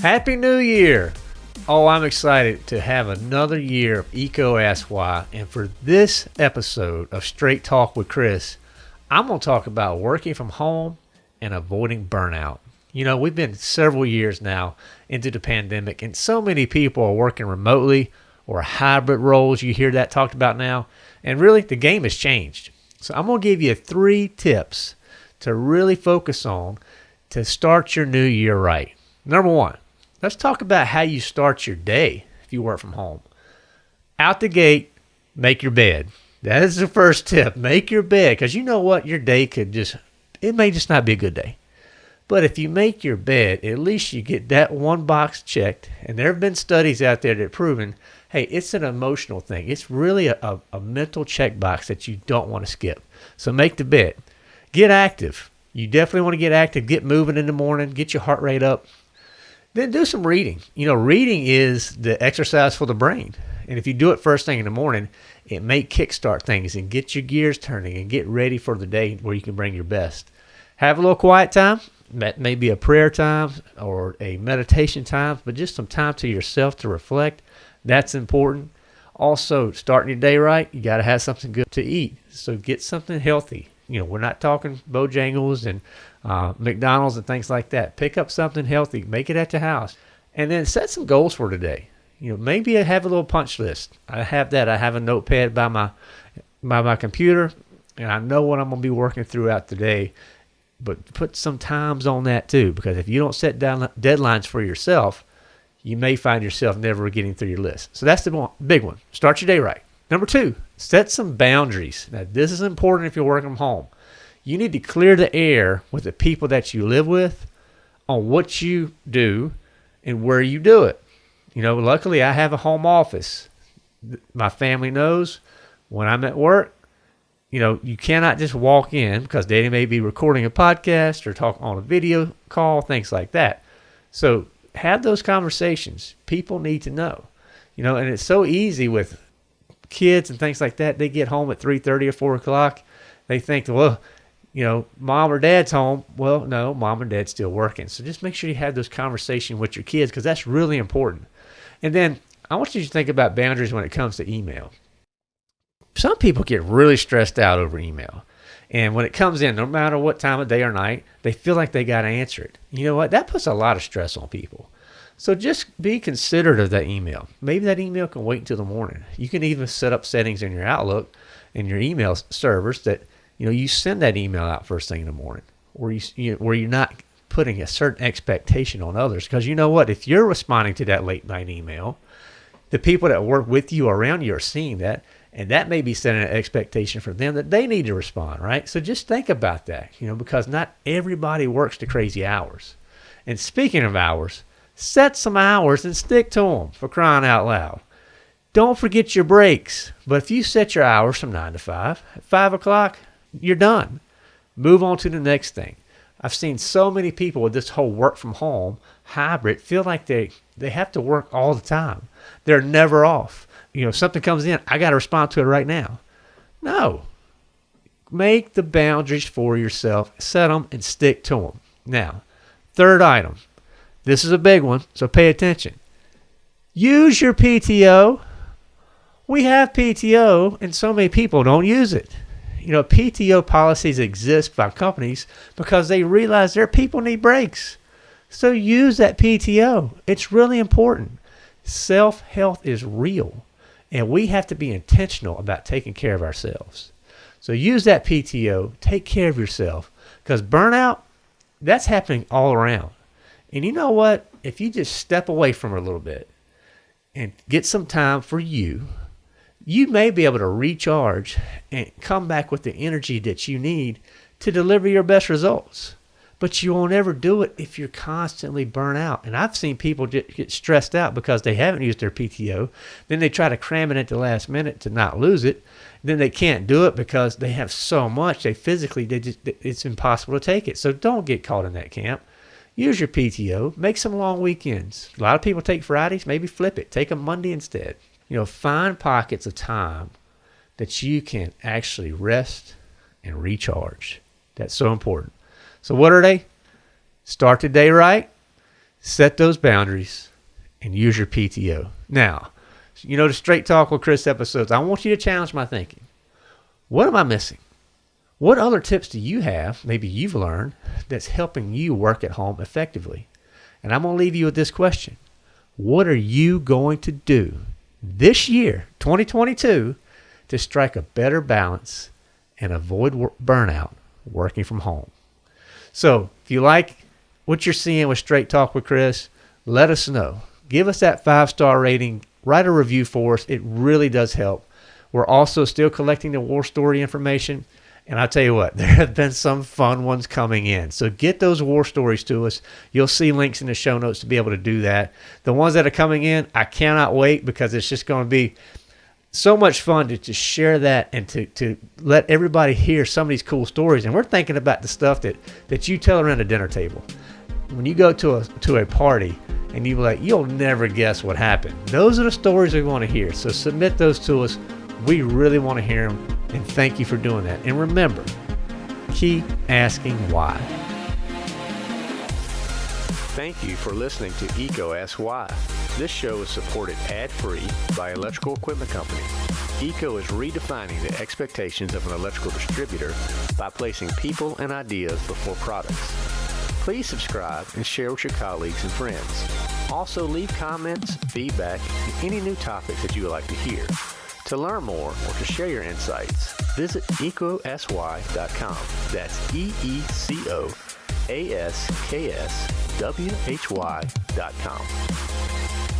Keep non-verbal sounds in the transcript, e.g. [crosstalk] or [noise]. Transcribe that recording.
Happy New Year! Oh, I'm excited to have another year of EECO Ask Why. And for this episode of Straight Talk with Chris, I'm going to talk about working from home and avoiding burnout. You know, we've been several years now into the pandemic, and so many people are working remotely or hybrid roles. You hear that talked about now. And really, the game has changed. So I'm going to give you three tips to really focus on to start your new year right. Number one, Let's talk about how you start your day if you work from home. Out the gate, make your bed. That is the first tip. Make your bed because you know what? Your day could just, it may just not be a good day. But if you make your bed, at least you get that one box checked. And there have been studies out there that have proven hey, it's an emotional thing. It's really a, a, a mental checkbox that you don't want to skip. So make the bed. Get active. You definitely want to get active. Get moving in the morning. Get your heart rate up. Then do some reading. You know, reading is the exercise for the brain. And if you do it first thing in the morning, it may kickstart things and get your gears turning and get ready for the day where you can bring your best. Have a little quiet time. That may be a prayer time or a meditation time, but just some time to yourself to reflect. That's important. Also, starting your day right, you got to have something good to eat. So get something healthy. You know, we're not talking Bojangles and uh, McDonald's and things like that. Pick up something healthy, make it at your house, and then set some goals for today. You know, maybe I have a little punch list. I have that. I have a notepad by my by my computer, and I know what I'm going to be working throughout the day. But put some times on that too, because if you don't set down deadlines for yourself, you may find yourself never getting through your list. So that's the big one. Start your day right. Number two, set some boundaries. Now, this is important if you're working from home you need to clear the air with the people that you live with on what you do and where you do it. You know, luckily I have a home office. My family knows when I'm at work, you know, you cannot just walk in because they may be recording a podcast or talk on a video call, things like that. So have those conversations. People need to know. You know, and it's so easy with kids and things like that. They get home at 3.30 or 4 o'clock. They think, well, you know, mom or dad's home. Well, no, mom and dad's still working. So just make sure you have those conversations with your kids because that's really important. And then I want you to think about boundaries when it comes to email. Some people get really stressed out over email. And when it comes in, no matter what time of day or night, they feel like they got to answer it. You know what? That puts a lot of stress on people. So just be considerate of that email. Maybe that email can wait until the morning. You can even set up settings in your Outlook and your email servers that you know, you send that email out first thing in the morning, where you, you where you're not putting a certain expectation on others. Because you know what, if you're responding to that late night email, the people that work with you around you are seeing that, and that may be setting an expectation for them that they need to respond, right? So just think about that, you know, because not everybody works to crazy hours. And speaking of hours, set some hours and stick to them for crying out loud. Don't forget your breaks. But if you set your hours from 9 to 5, at 5 o'clock, you're done. Move on to the next thing. I've seen so many people with this whole work from home hybrid feel like they, they have to work all the time. They're never off. You know, if something comes in, I got to respond to it right now. No. Make the boundaries for yourself, set them, and stick to them. Now, third item. This is a big one, so pay attention. Use your PTO. We have PTO, and so many people don't use it you know, PTO policies exist by companies because they realize their people need breaks. So use that PTO. It's really important. Self health is real, and we have to be intentional about taking care of ourselves. So use that PTO. Take care of yourself because burnout, that's happening all around. And you know what? If you just step away from her a little bit and get some time for you, you may be able to recharge and come back with the energy that you need to deliver your best results. But you won't ever do it if you're constantly burnt out. And I've seen people get stressed out because they haven't used their PTO. Then they try to cram it at the last minute to not lose it. Then they can't do it because they have so much. They physically, they just, it's impossible to take it. So don't get caught in that camp. Use your PTO. Make some long weekends. A lot of people take Fridays. Maybe flip it. Take a Monday instead. You know, find pockets of time that you can actually rest and recharge. That's so important. So, what are they? Start the day right, set those boundaries, and use your PTO. Now, you know, the Straight Talk with Chris episodes, I want you to challenge my thinking. What am I missing? What other tips do you have, maybe you've learned, that's helping you work at home effectively? And I'm going to leave you with this question What are you going to do this year, 2022, to strike a better balance and avoid burnout working from home? So, if you like what you're seeing with Straight Talk with Chris, let us know. Give us that five star rating, write a review for us. It really does help. We're also still collecting the war story information. And I'll tell you what, [laughs] there have been some fun ones coming in. So get those war stories to us. You'll see links in the show notes to be able to do that. The ones that are coming in, I cannot wait because it's just going to be so much fun to just share that and to, to let everybody hear some of these cool stories. And we're thinking about the stuff that, that you tell around the dinner table. When you go to a to a party and you like, you'll never guess what happened. Those are the stories we want to hear. So submit those to us. We really want to hear them, and thank you for doing that. And remember, keep asking why. Thank you for listening to EECO Ask Why. This show is supported ad-free by Electrical Equipment Company. EECO is redefining the expectations of an electrical distributor by placing people and ideas before products. Please subscribe and share with your colleagues and friends. Also, leave comments, feedback, and any new topics that you would like to hear. To learn more or to share your insights, visit ecosy.com. That's E E C O A S K S W H Y.com.